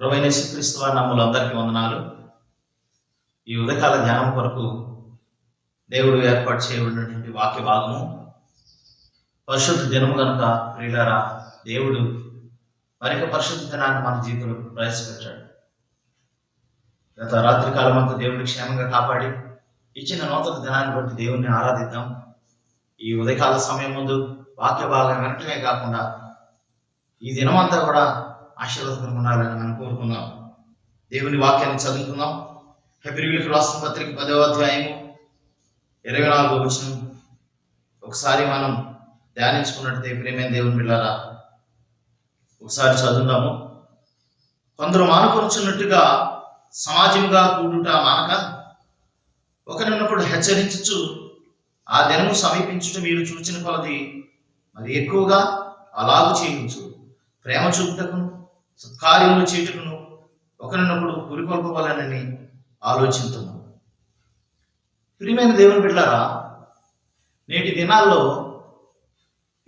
ప్రభైన శ్రీక్రీస్తు వారి నమ్ములు అందరికీ వందనాలు. ఈ ఉదయకాల ధ్యానం కొరకు దేవుడు ఏర్పాటు చేయబడినటువంటి వాక్య భాగము. పరిశుద్ధ దినము కనుక ప్రియులారా దేవుడు మరొక పరిశుద్ధ దినాన్ని మన జీవితంలో ప్రవేశపెట్టాడు. గత రాత్రి కాలం అంతా దేవుడిని క్షేమంగా కాపాడి ఇచ్చిన నూతన దినాన్ని బట్టి దేవుణ్ణి ఆరాధిద్దాం. ఈ ఉదయకాల సమయం ముందు వాక్య భాగం వెంటనే కాకుండా ఈ దినమంతా కూడా ఆశీర్వాదకరం ఉండాలని మనం కోరుకుందాం. దేవుని వాక్యాన్ని చదువుకుందాం. హెబ్రివిలకు రాష్ట్ర పత్రిక పదవ అధ్యాయము ఇరవై నాలుగో వచనం. ఒకసారి మనం ధ్యానించుకున్నట్టే ప్రేమైన దేవుని పిల్లారా ఒకసారి చదువుదాము. కొందరు మానకొనుచున్నట్టుగా సమాజంగా కూడుట మానక ఒకరినొకడు హెచ్చరించు ఆ దినము సమీపించుట మీరు చూచిన కొలది మరి ఎక్కువగా అలాగు చేయవచ్చు ప్రేమ చూపుటకును సత్కార్యములు చేయుటకును ఒకరినొకడు పురికొల్పవాలనని ఆలోచించము ప్రియమైన దేవుని బిడ్డారా నేటి దినాల్లో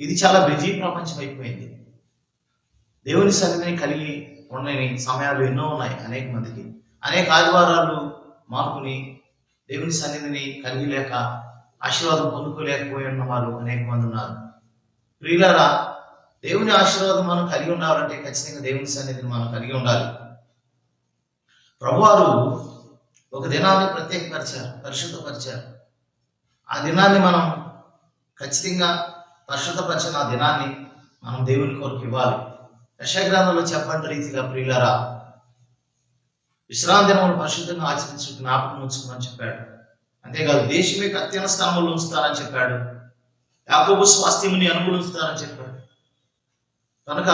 ఇది చాలా బిజీ ప్రపంచం అయిపోయింది. దేవుని సన్నిధిని కలిగి ఉండని సమయాలు ఎన్నో ఉన్నాయి అనేక మందికి. అనేక ఆదివారాలు మార్పుని దేవుని సన్నిధిని కలిగి లేక ఆశీర్వాదం పొందుకోలేకపోయి ఉన్న వారు అనేక మంది ఉన్నారు. ప్రియులారా దేవుని ఆశీర్వాదం మనం కలిగి ఉండాలంటే ఖచ్చితంగా దేవుని సన్నిధిని మనం కలిగి ఉండాలి. ప్రభువారు ఒక దినాన్ని ప్రత్యేకపరిచారు పరిశుద్ధపరిచారు. ఆ దినాన్ని మనం ఖచ్చితంగా పరిశుద్ధపరిచిన ఆ దినాన్ని మనం దేవుని కొరకు ఇవ్వాలి. యశగ్రంథంలో చెప్పండి రీతిగా ప్రియులరా విశ్రాంతి దినములు పరిశుద్ధంగా ఆచరించు జ్ఞాపకం ఉంచుకోమని చెప్పాడు. అంతేకాదు దేశమే అత్యంత స్థానంలో ఉంచుతానని చెప్పాడు. యాకోబు స్వాస్థ్యముని అనుభవిస్తానని చెప్పాడు. కనుక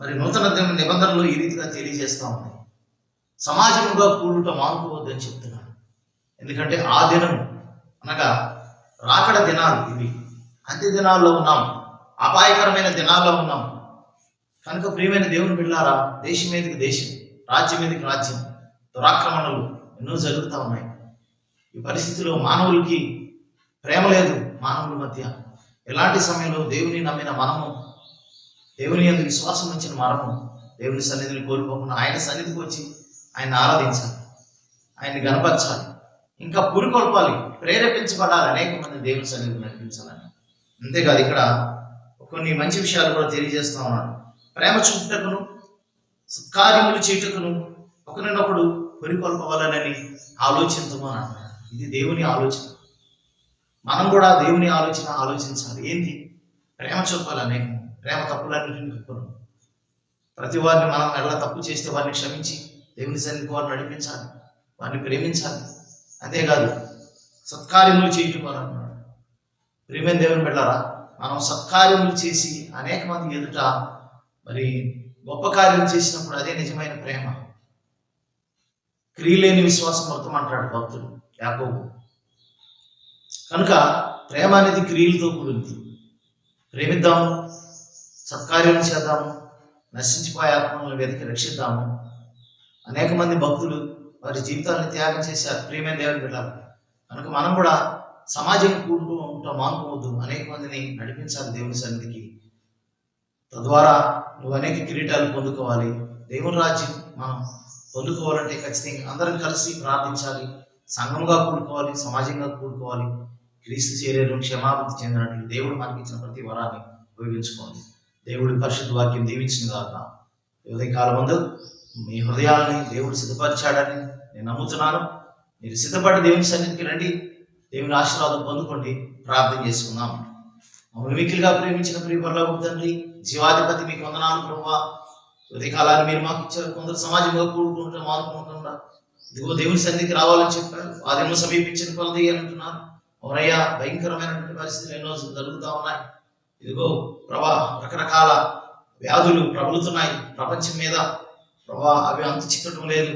మరి నూతన నిబంధనలు ఈ రీతిగా తెలియజేస్తూ ఉన్నాయి. సమాజముగా కూడుట మానుకోవద్దని చెప్తున్నాను. ఎందుకంటే ఆ దినం అనగా రాకడ దినాలు ఇవి. అంత్య దినాల్లో ఉన్నాం. అపాయకరమైన దినాల్లో ఉన్నాం. కనుక ప్రియమైన దేవుని బిళ్ళారా దేశం మీదకి దేశం రాజ్యం మీదకి రాజ్యం దురాక్రమణలు ఎన్నో జరుగుతూ ఉన్నాయి. ఈ పరిస్థితిలో మానవులకి ప్రేమ లేదు మానవుల మధ్య. ఎలాంటి సమయంలో దేవుని నమ్మిన మనము దేవుని యొక్క విశ్వాసం వచ్చిన మనము దేవుని సన్నిధిని కోల్పోకుండా ఆయన సన్నిధికి వచ్చి ఆయన ఆరాధించాలి. ఆయన్ని గనపరచాలి ఇంకా పురికొల్పాలి. ప్రేరేపించబడాలి. అనేక మంది దేవుని సన్నిధిని నడిపించాలని. అంతేకాదు ఇక్కడ కొన్ని మంచి విషయాలు కూడా తెలియజేస్తూ ఉన్నాడు ప్రేమ చూపుటకును సత్కార్యములు చేయుటకును ఒకరినొకడు పురికొల్పవాలనని ఆలోచించము ఇది దేవుని ఆలోచన. మనం కూడా దేవుని ఆలోచన ఆలోచించాలి. ఏంటి? ప్రేమ చూపాలి అనేక. ప్రేమ తప్పులన్నింటినీ కప్పును ప్రతి వారిని మనం ఎలా తప్పు చేస్తే వారిని క్షమించి దేవుని సన్నిధి వారిని నడిపించాలి వారిని ప్రేమించాలి. అంతేకాదు సత్కార్యములు చేయటం అని అన్నాడు ప్రేమైన దేవుని పెట్టారా మనం సత్కార్యములు చేసి అనేక మంది ఎదుట మరి గొప్ప కార్యం చేసినప్పుడు అదే నిజమైన ప్రేమ. క్రియలేని విశ్వాసం మొత్తం అంటాడు భక్తుడు యాకోబు. కనుక ప్రేమ అనేది క్రియలతో కూడింది ప్రేమిద్దాము సత్కార్యం చేద్దాము నశించిపోయే ఆత్మలను వెతికి రక్షిద్దాము. అనేక మంది భక్తులు వారి జీవితాలను త్యాగం చేశారు ప్రియమైన దేవుని బిడ్డారు కనుక మనం కూడా సమాజం కూడుతూ ఉంటాం మానుకోవద్దు. అనేక మందిని నడిపించాలి దేవుని సన్నిధికి. తద్వారా నువ్వు అనేక కిరీటాలు పొందుకోవాలి. దేవుని రాజ్యం మనం పొందుకోవాలంటే ఖచ్చితంగా అందరం కలిసి ప్రార్థించాలి. సంఘంగా కూడుకోవాలి సమాజంగా కూడుకోవాలి. క్రీస్తు చేరేరు క్షమాభివృద్ధి చెందినట్లు దేవుడు మనకి ఇచ్చిన ప్రతి వరాన్ని ఉపయోగించుకోవాలి. దేవుడి పరిశుద్ధ వాక్యం దీవించిన కాక ఉదయం కాలం ముందు మీ హృదయాలని దేవుడు సిద్ధపరిచాడని నేను నమ్ముతున్నాను. మీరు సిద్ధపడి దేవుని సన్నిధికి రండి. దేవుని ఆశీర్వాదం పొందుకోండి. ప్రార్థన చేసుకుందాం. మమ్మల్ని మిక్కిలిగా ప్రేమించిన ప్రియ పరలోక తండ్రి జీవాధిపతి మీకు వందనాలు ప్రభావ. ఉదయకాలాన్ని మీరు మాకు ఇచ్చారు. కొందరు సమాజంలో కూడుకుంటూ మానుకుంటున్నా ఇదిగో దేవుని సన్నిధికి రావాలని చెప్పారు. ఆ దినం సమీపించిన కొలది అని అంటున్నారు. అవునయ్యా భయంకరమైనటువంటి పరిస్థితులు ఎన్నో జరుగుతూ ఉన్నాయి. ఇదిగో ప్రభా రకరకాల వ్యాధులు ప్రబలుతున్నాయి ప్రపంచం మీద. ప్రభా అవి అంత చిక్కటం లేదు.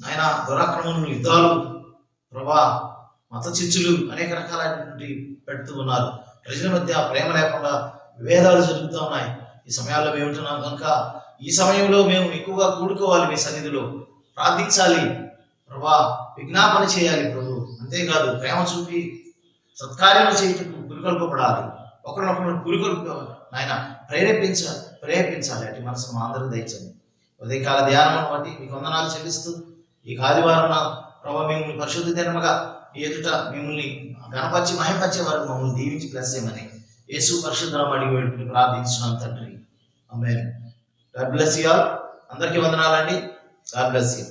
నాయన దురాక్రమణులు యుద్ధాలు. ప్రభా మత చిచ్చులు అనేక రకాలైనటువంటి పెడుతూ ఉన్నారు. ప్రజల మధ్య ప్రేమ లేకుండా విభేదాలు జరుగుతూ ఉన్నాయి. ఈ సమయాల్లో మేము ఉంటున్నాం కనుక ఈ సమయంలో మేము ఎక్కువగా కూడుకోవాలి మీ సన్నిధిలో. ప్రార్థించాలి. ప్రభా విజ్ఞాపన చేయాలి ప్రభు. అంతేకాదు ప్రేమ చూపి సత్కార్యాలు చేయటం పురికొల్పబడాలి ఒకరినొకరు పురికొల్ప నాయన ప్రేరేపించాలి ప్రేరేపించాలి. అటు మనసు మా అందరూ దయచండి ఉదయకాల ధ్యానం బట్టి మీకు వందనాలు చెల్లిస్తూ ఈ ఆదివారం ప్రభావ మిమ్మల్ని పరిశుద్ధ దినముగా మీ ఎదుట మిమ్మల్ని గణపరిచి మహింపరిచే వారు మమ్మల్ని దీవించి ప్లస్ చేయమని యేసు పరిశుద్ధం అడిగి వెళ్ళి ప్రార్థించినాం తండ్రి. అమ్మాయి గాడ్ బ్లెస్ యూ ఆల్ అందరికీ వందనాలండి. God bless you